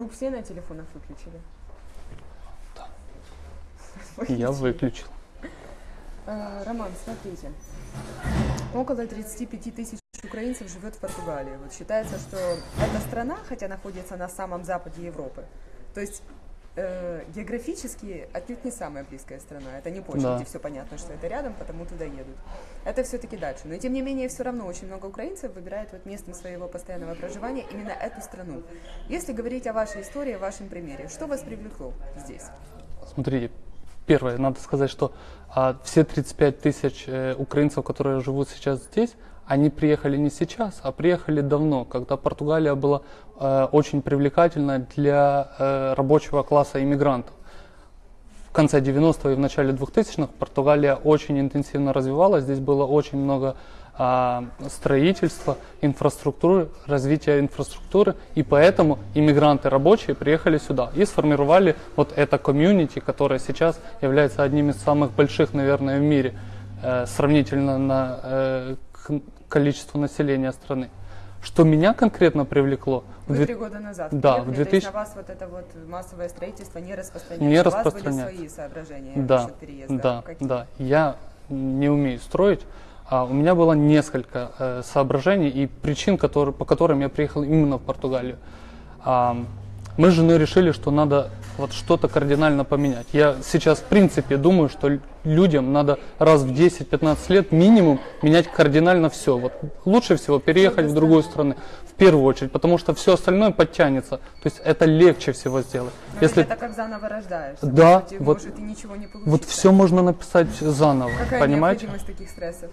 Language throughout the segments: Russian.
Звук все на телефонах выключили? Да. Я выключил. Э, Роман, смотрите. Около 35 тысяч украинцев живет в Португалии. Вот считается, что эта страна, хотя находится на самом западе Европы, то есть э, географически отнюдь не самая близкая страна. Это не Польша, Да. где все понятно, что это рядом, потому туда едут. Это все-таки дальше. Но тем не менее, все равно очень много украинцев выбирает вот местом своего постоянного проживания именно эту страну. Если говорить о вашей истории, о вашем примере, что вас привлекло здесь? Смотрите, первое, надо сказать, что а, все 35 тысяч э, украинцев, которые живут сейчас здесь, они приехали не сейчас, а приехали давно, когда Португалия была э, очень привлекательна для э, рабочего класса иммигрантов. В конце 90-х и в начале 2000-х Португалия очень интенсивно развивалась, здесь было очень много а, строительства, инфраструктуры, развития инфраструктуры, и поэтому иммигранты рабочие приехали сюда и сформировали вот это комьюнити, которое сейчас является одним из самых больших, наверное, в мире, э, сравнительно на э, количеству населения страны. Что меня конкретно привлекло, Вы три года назад Да, приехали, в то есть 2000 на вас вот это вот массовое строительство не распространяется. Не У вас были распространяется. свои соображения Да, насчет переезда. да, Какие? да. Я не умею строить. А у меня было несколько э, соображений и причин, которые, по которым я приехал именно в Португалию. А, мы с женой решили, что надо вот что-то кардинально поменять. Я сейчас, в принципе, думаю, что людям надо раз в 10-15 лет минимум менять кардинально все. Вот лучше всего переехать в другую страну, в первую очередь, потому что все остальное подтянется. То есть это легче всего сделать. Но Если это как заново рождаешься. Да, Может, и- вот- может и ничего не получится. вот все можно написать заново, Какая понимаете? необходимость таких стрессов?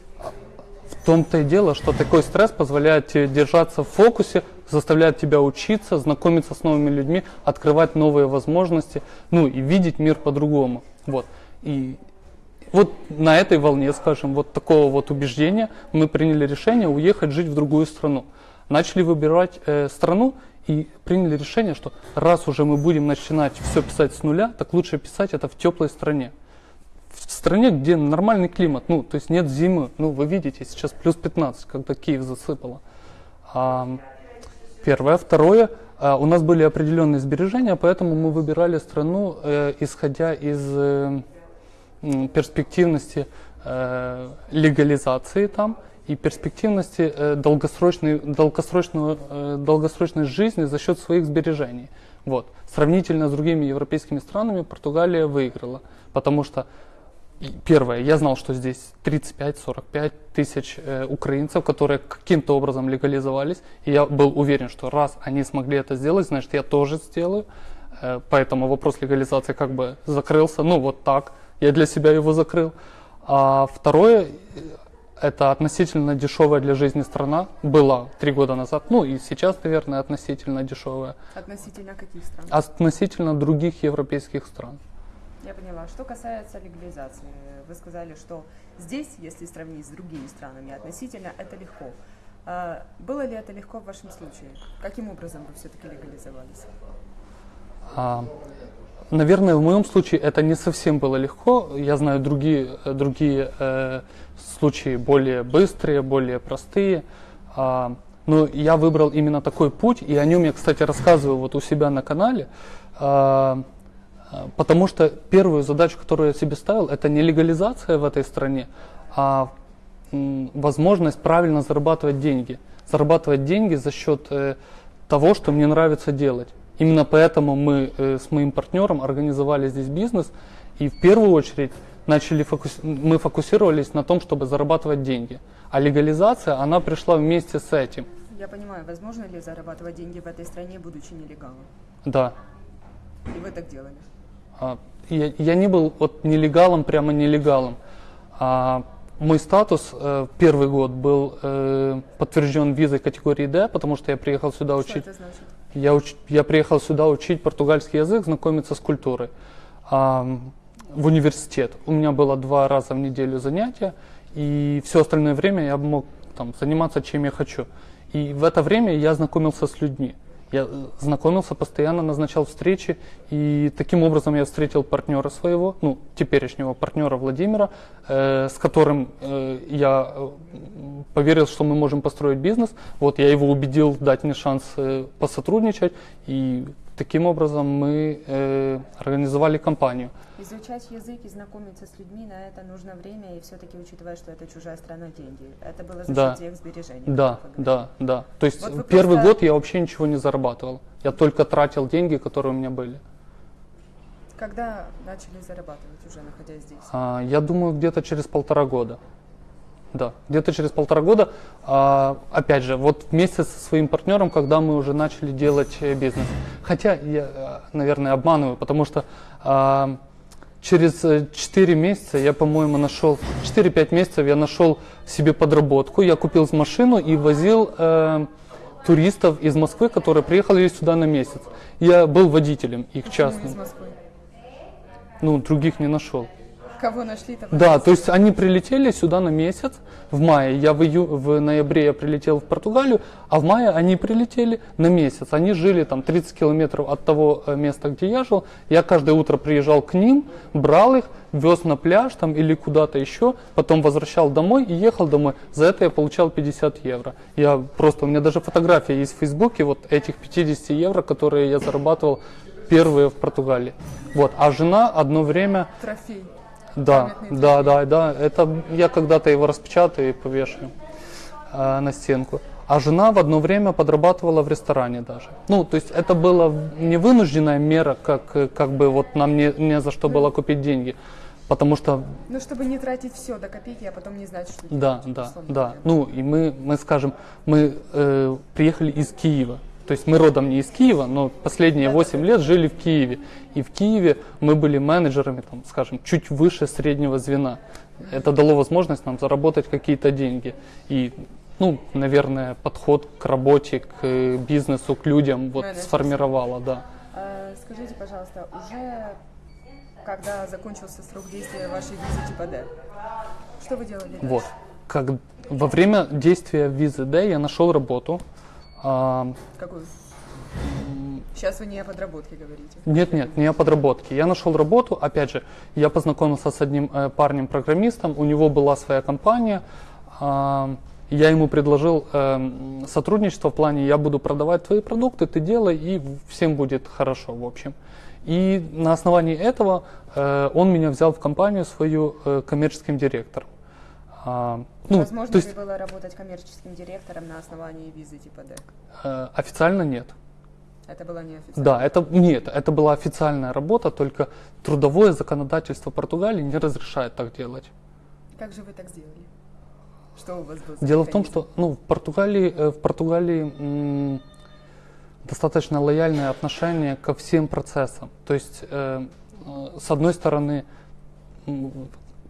В том-то и дело, что такой стресс позволяет тебе держаться в фокусе, заставляет тебя учиться, знакомиться с новыми людьми, открывать новые возможности, ну и видеть мир по-другому. Вот. И вот на этой волне, скажем, вот такого вот убеждения мы приняли решение уехать жить в другую страну. Начали выбирать э, страну и приняли решение, что раз уже мы будем начинать все писать с нуля, так лучше писать это в теплой стране в стране, где нормальный климат, ну, то есть нет зимы, ну, вы видите, сейчас плюс 15, когда Киев засыпало. А, первое. Второе, а, у нас были определенные сбережения, поэтому мы выбирали страну, э, исходя из э, перспективности э, легализации там и перспективности э, долгосрочной, долгосрочного, э, долгосрочной жизни за счет своих сбережений. Вот. Сравнительно с другими европейскими странами Португалия выиграла, потому что Первое, я знал, что здесь 35-45 тысяч э, украинцев, которые каким-то образом легализовались. И я был уверен, что раз они смогли это сделать, значит, я тоже сделаю. Э, поэтому вопрос легализации как бы закрылся. Ну, вот так. Я для себя его закрыл. А второе, э, это относительно дешевая для жизни страна. Была три года назад. Ну, и сейчас, наверное, относительно дешевая. Относительно каких стран? Относительно других европейских стран. Я поняла. Что касается легализации, вы сказали, что здесь, если сравнить с другими странами, относительно это легко. А, Было ли это легко в вашем случае? Каким образом вы все-таки легализовались? А, Наверное, в моем случае это не совсем было легко. Я знаю другие, другие э, случаи более быстрые, более простые. А, но я выбрал именно такой путь, и о нем я, кстати, рассказываю вот у себя на канале. А, потому что первую задачу, которую я себе ставил, это не легализация в этой стране, а возможность правильно зарабатывать деньги. Зарабатывать деньги за счет э, того, что мне нравится делать. Именно поэтому мы э, с моим партнером организовали здесь бизнес и в первую очередь начали фокус... мы фокусировались на том, чтобы зарабатывать деньги. А легализация, она пришла вместе с этим. Я понимаю, возможно ли зарабатывать деньги в этой стране, будучи нелегалом? Да. И вы так делали? А, Я, я не был вот нелегалом, прямо нелегалом. А, мой статус э, первый год был э, подтвержден визой категории D, потому что я приехал сюда Что учить. это значит? Я, уч- я приехал сюда учить португальский язык, знакомиться с культурой. Ам, в университет. У меня было два раза в неделю занятия, и все остальное время я мог там, заниматься чем я хочу. И в это время я знакомился с людьми. Я знакомился, постоянно назначал встречи, и таким образом я встретил партнера своего, ну, теперешнего партнера Владимира, э, с которым э, я э, поверил, что мы можем построить бизнес. Вот я его убедил дать мне шанс э, посотрудничать, и таким образом мы э, организовали компанию. Изучать язык и знакомиться с людьми, на это нужно время, и все-таки учитывая, что это чужая страна, деньги. Это было за Да. счет тех сбережений. Да, да, да. То есть Вот вы первый просто- год я вообще ничего не зарабатывал. Я только тратил деньги, которые у меня были. Когда начали зарабатывать уже, находясь здесь? А, я думаю, где-то через полтора года. Да, где-то через полтора года. А, опять же, вот вместе со своим партнером, когда мы уже начали делать э, бизнес. Хотя я, э, наверное, обманываю, потому что а, через 4 месяца я, по-моему, нашел, 4-5 месяцев я нашел себе подработку. Я купил машину и возил э, туристов из Москвы, которые приехали сюда на месяц. Я был водителем их частным. Ну, других не нашел. Кого нашли, того Да, то есть они прилетели сюда на месяц в мае. Я в, ию- в ноябре я прилетел в Португалию, а в мае они прилетели на месяц. Они жили там 30 километров от того э, места, где я жил. Я каждое утро приезжал к ним, брал их, вез на пляж там или куда-то еще, потом возвращал домой и ехал домой. За это я получал 50 евро. Я просто, у меня даже фотография есть в Фейсбуке вот этих 50 евро, которые я зарабатывал первые в Португалии. Вот, а жена одно время Трофей. Да, да, да, да. Это я когда-то его распечатаю и повешу э, на стенку. А жена в одно время подрабатывала в ресторане даже. Ну, то есть это была не вынужденная мера, как, как бы вот нам не, не за что было купить деньги. Потому что, Ну, чтобы не тратить все до копейки, а потом не знать, что да, делать, да, да. Ну, и мы, мы скажем, мы э, приехали из Киева. То есть мы родом не из Киева, но последние 8 лет жили в Киеве. И в Киеве мы были менеджерами, там, скажем, чуть выше среднего звена. Это дало возможность нам заработать какие-то деньги. И, ну, наверное, подход к работе, к э, бизнесу, к людям вот Менеджерство. сформировало, да. А, Скажите, пожалуйста, уже когда закончился срок действия вашей визы типа D, что вы делали дальше? Вот. Как, во время действия визы D я нашел работу. Какую? Сейчас вы не о подработке говорите. Нет, нет, не о подработке. Я нашел работу, опять же, я познакомился с одним э, парнем-программистом, у него была своя компания, я ему предложил эм, сотрудничество в плане, я буду продавать твои продукты, ты делай, и всем будет хорошо, в общем. И на основании этого э, он меня взял в компанию свою э, коммерческим директором. А, ну, Возможно то есть ли было работать коммерческим директором на основании визы типа D? э, официально нет. Это было неофициально. Да, это нет, это была официальная работа, только трудовое законодательство Португалии не разрешает так делать. Как же вы так сделали? Что у вас было? Дело в том, что ну, в Португалии, э, в Португалии достаточно лояльное отношение ко всем процессам. То есть, э, э, с одной стороны,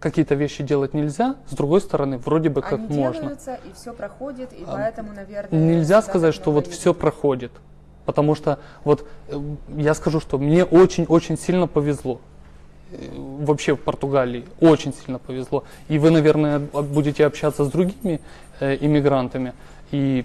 какие-то вещи делать нельзя, с другой стороны, вроде бы как Они можно. делаются, и все проходит, и поэтому, наверное... Нельзя сказать, что вот все проходит. Потому что вот э, я скажу, что мне очень-очень сильно повезло. Э, Вообще в Португалии очень сильно повезло. И вы, наверное, будете общаться с другими э, иммигрантами. И,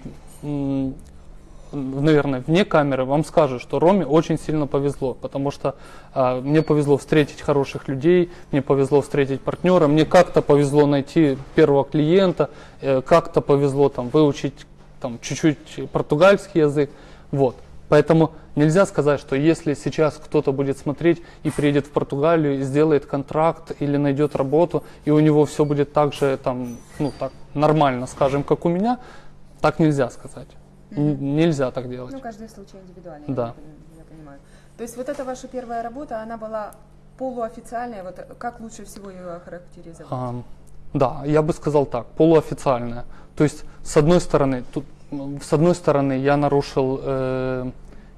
наверное, вне камеры вам скажут, что Роме очень сильно повезло. Потому что а, мне повезло встретить хороших людей, мне повезло встретить партнера, мне как-то повезло найти первого клиента, э, как-то повезло там выучить там чуть-чуть португальский язык. Вот. Поэтому нельзя сказать, что если сейчас кто-то будет смотреть и приедет в Португалию и сделает контракт или найдет работу, и у него все будет так же там, ну так нормально, скажем, как у меня, так нельзя сказать. Н- Нельзя так делать. Ну, каждый случай индивидуальный, Да. я, я понимаю. То есть вот эта ваша первая работа, она была полуофициальная, вот как лучше всего ее охарактеризовать? Ам, да, я бы сказал так, полуофициальная. То есть, с одной стороны, тут, с одной стороны, я нарушил, э,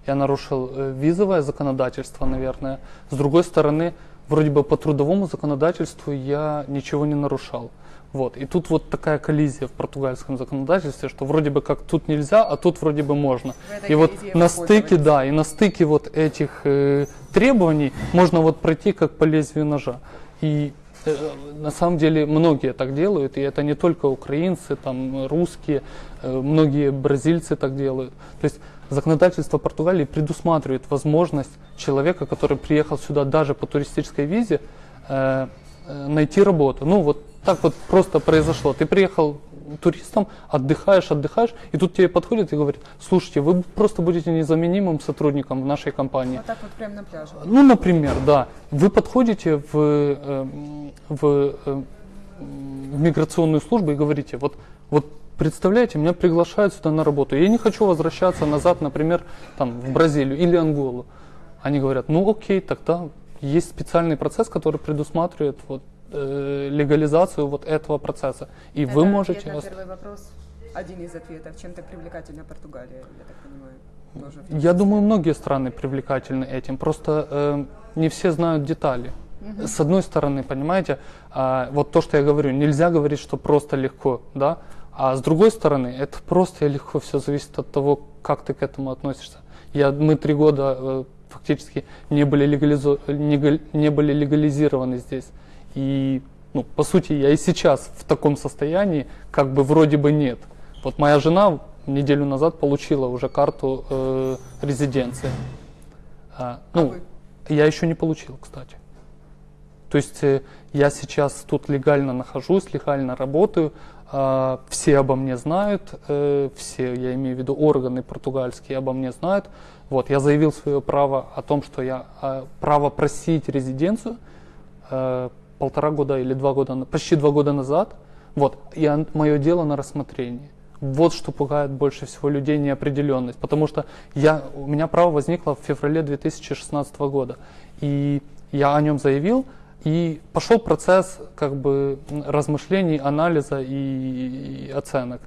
я нарушил э, визовое законодательство, наверное. С другой стороны, вроде бы по трудовому законодательству я ничего не нарушал. Вот. И тут вот такая коллизия в португальском законодательстве, что вроде бы как тут нельзя, а тут вроде бы можно. И вот на стыке, да, и на стыке вот этих э, требований можно вот пройти как по лезвию ножа. И э, на самом деле многие так делают, и это не только украинцы, там русские, э, многие бразильцы так делают. То есть законодательство Португалии предусматривает возможность человека, который приехал сюда даже по туристической визе, э, э, найти работу. Ну вот так вот просто произошло. Ты приехал туристом, отдыхаешь, отдыхаешь, и тут тебе подходит и говорит, слушайте, вы просто будете незаменимым сотрудником в нашей компании. Вот так вот прямо на пляже. Ну, например, да. Вы подходите в, э, в, э, в миграционную службу и говорите, вот, вот представляете, меня приглашают сюда на работу. Я не хочу возвращаться назад, например, там, в Бразилию или Анголу. Они говорят, ну окей, тогда есть специальный процесс, который предусматривает вот, э, легализацию вот этого процесса. И вы Это можете... ответ на первый вопрос. Один из ответов. Чем так привлекательна Португалия, я так понимаю. Тоже Я думаю, многие страны привлекательны этим, просто э, не все знают детали. С одной стороны, понимаете, а, вот то, что я говорю, нельзя говорить, что просто легко, да, а с другой стороны, это просто и легко, все зависит от того, как ты к этому относишься. Я, мы три года э, фактически не были, легализо- не не были легализированы здесь. И, ну, по сути, я и сейчас в таком состоянии, как бы вроде бы нет. Вот моя жена неделю назад получила уже карту э, резиденции. А, ну, вы? я еще не получил, кстати. То есть э, я сейчас тут легально нахожусь, легально работаю, а, все обо мне знают, э, все, я имею в виду органы португальские обо мне знают. Вот, я заявил свое право о том, что я а, право просить резиденцию э, полтора года или два года, почти два года назад. Вот, он- мое дело на рассмотрении. Вот что пугает больше всего людей неопределенность, потому что я, у меня право возникло в феврале 2016 года, и я о нем заявил, и пошел процесс как бы размышлений, анализа и, и оценок.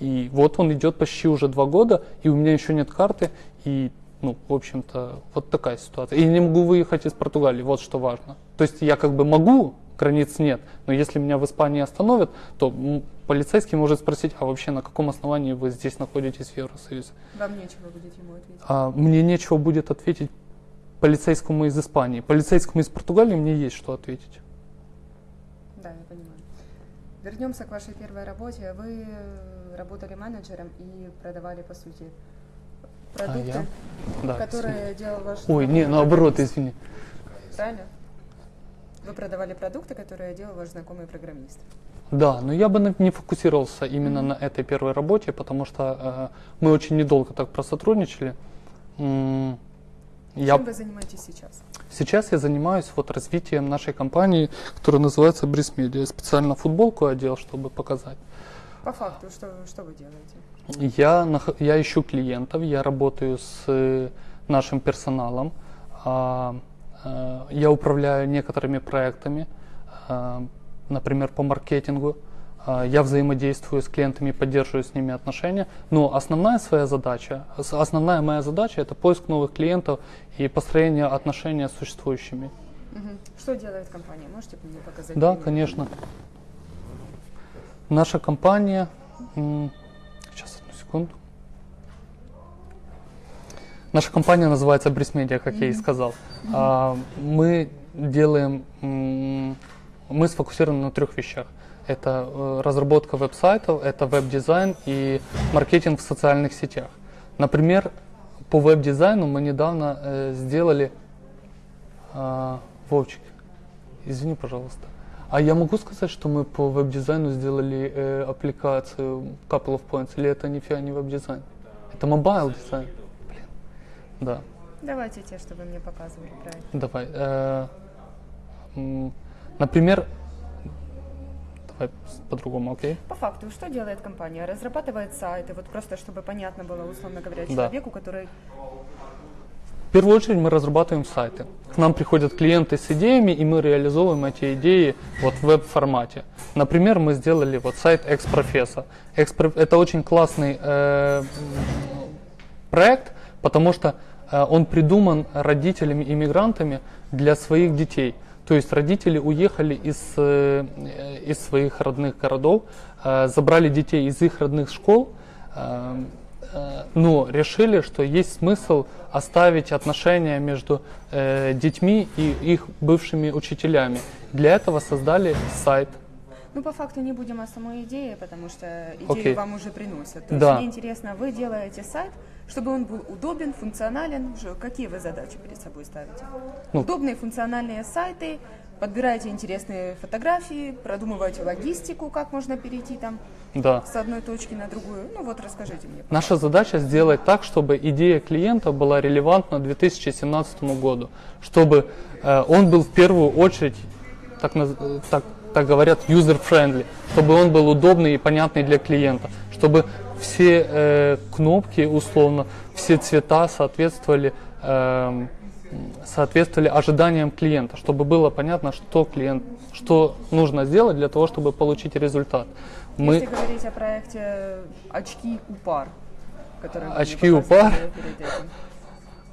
И вот он идет почти уже два года, и у меня еще нет карты, и, ну, в общем-то, вот такая ситуация. И я не могу выехать из Португалии, вот что важно. То есть я как бы могу, границ нет, но если меня в Испании остановят, то полицейский может спросить, а вообще на каком основании вы здесь находитесь в Евросоюзе? Вам нечего будет ему ответить. А мне нечего будет ответить полицейскому из Испании. Полицейскому из Португалии мне есть что ответить. Да, я понимаю. Вернемся к вашей первой работе. Вы работали менеджером и продавали, по сути, продукты, А, я? Да, которые делал ваш Ой, не, наоборот, извини. Правильно? Вы продавали продукты, которые делал ваш знакомый программист. Да, но я бы не фокусировался именно на этой первой работе, потому что э, мы очень недолго так просотрудничали. Я, Чем вы занимаетесь сейчас? сейчас я занимаюсь вот развитием нашей компании, которая называется Брис Media. Я специально футболку одел, чтобы показать. По факту, что, что вы делаете? Я, я ищу клиентов, я работаю с э, нашим персоналом, а, э, я управляю некоторыми проектами, а, например, по маркетингу. А, Я взаимодействую с клиентами, поддерживаю с ними отношения. Но основная своя задача, основная моя задача это поиск новых клиентов и построение отношений с существующими. Что делает компания? Можете мне показать? Да, пример? конечно. Наша компания... Сейчас, одну секунду. Наша компания называется Брис как я и сказал. А, Мы делаем... Мы сфокусированы на трех вещах. Это э, разработка веб-сайтов, это веб-дизайн и маркетинг в социальных сетях. Например, по веб-дизайну мы недавно э, сделали... а, Вовчик, извини, пожалуйста. А я могу сказать, что мы по веб-дизайну сделали э, аппликацию Couple of Points, или это нифига не веб-дизайн? Это mobile дизайн. Блин. Да, Давайте те, что вы мне показывали, правильно. давай. э, например, давай по-другому, окей? По факту, что делает компания? Разрабатывает сайты, вот просто чтобы понятно было, условно говоря, Да. человеку, который... В первую очередь мы разрабатываем сайты. К нам приходят клиенты с идеями, и мы реализовываем эти идеи вот в веб-формате. Например, мы сделали вот сайт Экспрофесса. Экспро- Это очень классный э, проект, потому что э, он придуман родителями-иммигрантами для своих детей. То есть родители уехали из, э, из своих родных городов, э, забрали детей из их родных школ, э, но решили, что есть смысл оставить отношения между детьми и их бывшими учителями. Для этого создали сайт. Ну, по факту не будем о самой идее, потому что идею Окей. вам уже приносят. То Да. есть мне интересно, вы делаете сайт, чтобы он был удобен, функционален. Какие вы задачи перед собой ставите? Ну. Удобные функциональные сайты, подбираете интересные фотографии, продумываете логистику, как можно перейти там Да. с одной точки на другую. Ну вот расскажите мне. Наша задача сделать так, чтобы идея клиента была релевантна 2017 году, чтобы э, он был в первую очередь, так, э, так, так говорят, user-friendly, чтобы он был удобный и понятный для клиента, чтобы все э, кнопки, условно, все цвета соответствовали, эм, соответствовали ожиданиям клиента, чтобы было понятно, что клиент, что нужно сделать для того, чтобы получить результат. Мы, Если говорить о проекте «Очки у пар», который «Очки у показывали пар»? перед этим.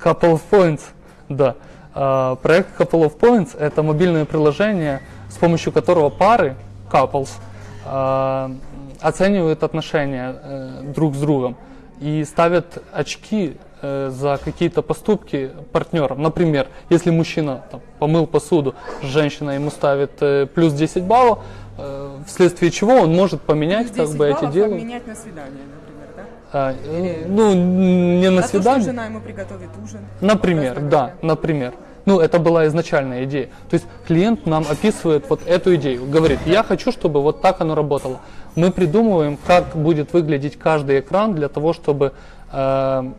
Couple of Points, да. А, Проект Couple of Points – это мобильное приложение, с помощью которого пары, couples, а, оценивают отношения э, друг с другом и ставят очки э, за какие-то поступки партнеров. Например, если мужчина там, помыл посуду, женщина ему ставит э, плюс 10 баллов, э, вследствие чего он может поменять как 10 бы эти дела. обменять на свидание, например, да? А, э, ну, не на На то, что свидание. жена ему приготовит ужин. Например, да, например. Ну, это была изначальная идея. То есть клиент нам описывает вот эту идею, говорит, я хочу, чтобы вот так оно работало. Мы придумываем, как будет выглядеть каждый экран для того, чтобы э,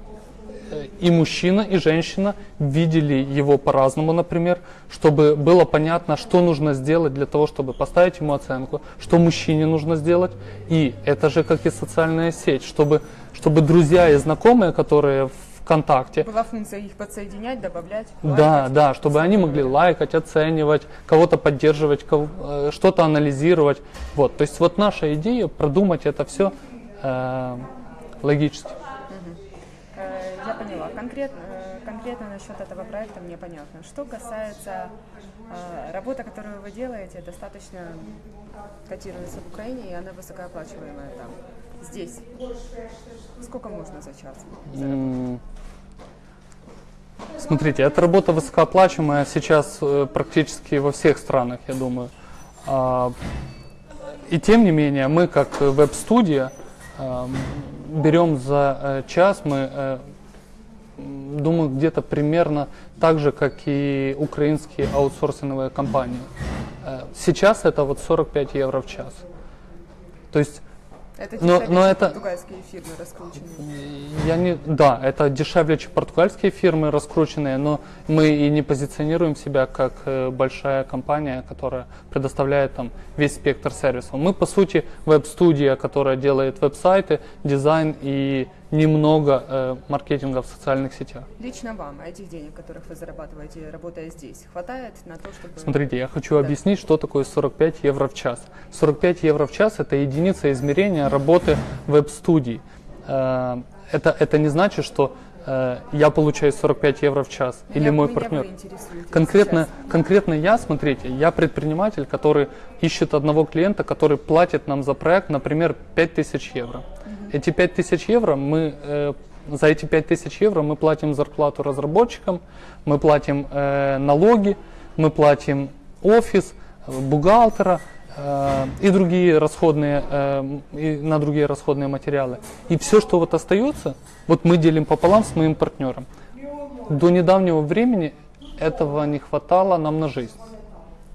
и мужчина, и женщина видели его по-разному, например, чтобы было понятно, что нужно сделать для того, чтобы поставить ему оценку, что мужчине нужно сделать. И это же как и социальная сеть, чтобы, чтобы друзья и знакомые, которые в ВКонтакте, Была функция их подсоединять, добавлять. да, лайкать. да, чтобы они могли лайкать, оценивать, кого-то поддерживать, кого- э, что-то анализировать. Вот, то есть вот наша идея продумать это все логически. Э, Я поняла. Конкретно, э, конкретно насчет этого проекта мне понятно. Что касается э, работы, которую вы делаете, достаточно котируется в Украине, и она высокооплачиваемая там. Здесь. Сколько можно за час? Смотрите, эта работа высокооплачиваемая сейчас э, практически во всех странах, я думаю. А, И тем не менее, мы как веб-студия э, берем за э, час, мы, э, думаю, где-то примерно так же, как и украинские аутсорсинговые компании. Сейчас это вот 45 евро в час. То есть Это Но- дешевле, но чем это- португальские фирмы раскрученные. Я не, да, это дешевле, чем португальские фирмы раскрученные, но мы и не позиционируем себя как э, большая компания, которая предоставляет там весь спектр сервисов. Мы по сути веб-студия, которая делает веб-сайты, дизайн и немного э, маркетинга в социальных сетях. Лично вам этих денег, которых вы зарабатываете, работая здесь, хватает на то, чтобы... Смотрите, я хочу Да. объяснить, что такое 45 евро в час. 45 евро в час – это единица измерения работы веб-студий. Э, Это, это не значит, что э, я получаю 45 евро в час или Меня- мой меня вы партнер. Конкретно, сейчас. конкретно я, смотрите, я предприниматель, который ищет одного клиента, который платит нам за проект, например, 5000 евро. Эти 5000 евро мы, э, за эти 5000 евро мы платим зарплату разработчикам, мы платим э, налоги, мы платим офис, э, бухгалтера э, и другие расходные, э, и на другие расходные материалы. И все, что вот остается, вот мы делим пополам с моим партнером. До недавнего времени этого не хватало нам на жизнь.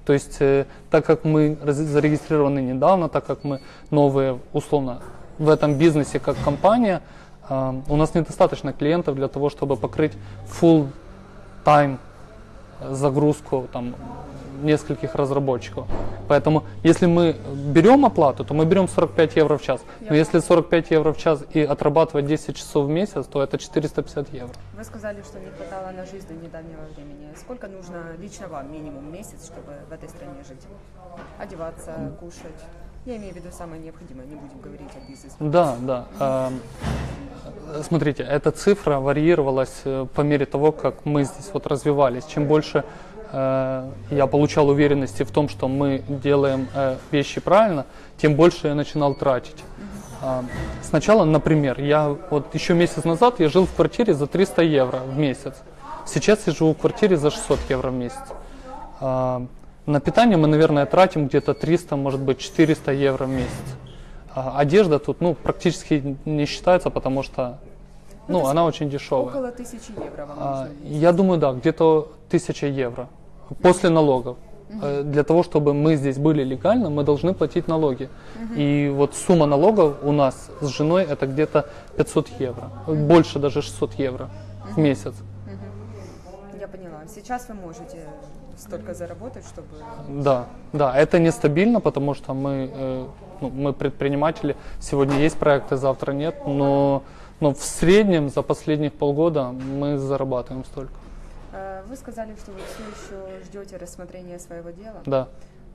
То есть, так как мы зарегистрированы недавно, так как мы новые, условно, в этом бизнесе как компания, э, у нас недостаточно клиентов для того, чтобы покрыть full time загрузку там, нескольких разработчиков. Поэтому, если мы берем оплату, то мы берем 45 евро в час. Но если 45 евро в час и отрабатывать 10 часов в месяц, то это 450 евро. Вы сказали, что не хватало на жизнь до недавнего времени. Сколько нужно лично вам, минимум месяц, чтобы в этой стране жить? Одеваться, кушать? Я имею в виду самое необходимое, не будем говорить о бизнесе. Да, да. Эм, Смотрите, эта цифра варьировалась э, по мере того, как мы здесь вот развивались. Чем больше э, я получал уверенности в том, что мы делаем э, вещи правильно, тем больше я начинал тратить. А, Сначала, например, я вот еще месяц назад я жил в квартире за 300 евро в месяц. Сейчас я живу в квартире за 600 евро в месяц. На питание мы, наверное, тратим где-то 300, может быть, 400 евро в месяц. А Одежда тут ну, практически не считается, потому что Ну, есть она очень дешевая. Около тысячи евро вам А, я думаю, да, где-то 1000 евро после налогов. Э, Для того, чтобы мы здесь были легально, мы должны платить налоги. И вот сумма налогов у нас с женой это где-то 500 евро. Больше даже 600 евро в месяц. Сейчас вы можете столько заработать, чтобы... Да, да, это нестабильно, потому что мы, э, ну, мы предприниматели. Сегодня есть проекты, завтра нет, но, но в среднем за последних полгода мы зарабатываем столько. Э, Вы сказали, что вы все еще ждете рассмотрения своего дела. Да.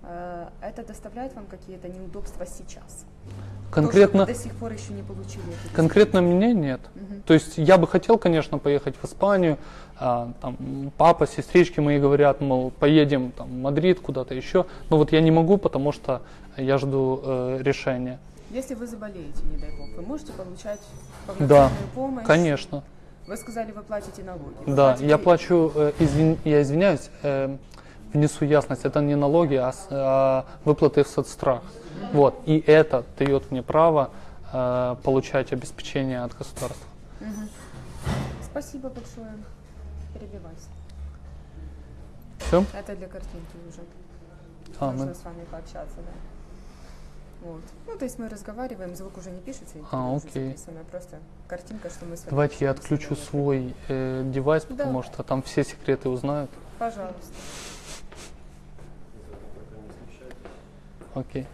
Э, Это доставляет вам какие-то неудобства сейчас? Конкретно, То, до сих пор еще не получили конкретно мне нет. То есть я бы хотел, конечно, поехать в Испанию. А, там папа, сестрички мои говорят, мол, поедем там, в Мадрид куда-то еще. Но вот я не могу, потому что я жду э, решения. Если вы заболеете, не дай бог, вы можете получать Да, помощь? конечно. Вы сказали, вы платите налоги. Вы Да, платите- я плачу, э, извин- я извиняюсь, э, внесу ясность, это не налоги, а, а выплаты в соцстрах. Вот, и это дает мне право э, получать обеспечение от государства. Спасибо большое. Перебивайся. Все? Это для картинки уже. А, Можно мы- с вами пообщаться, да. Вот. Ну, то есть мы разговариваем, звук уже не пишется, А, окей. записано, просто картинка, что мы с вами Давайте я отключу свой э, девайс, Да. потому что там все секреты узнают. Пожалуйста. Окей.